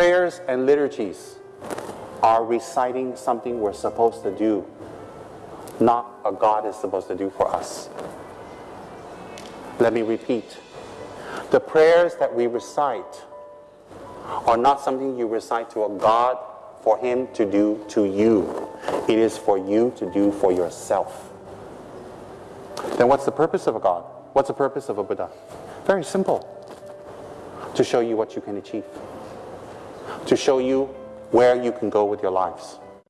Prayers and liturgies are reciting something we're supposed to do, not a God is supposed to do for us. Let me repeat. The prayers that we recite are not something you recite to a God for Him to do to you. It is for you to do for yourself. Then what's the purpose of a God? What's the purpose of a Buddha? Very simple. To show you what you can achieve. To show you where you can go with your lives.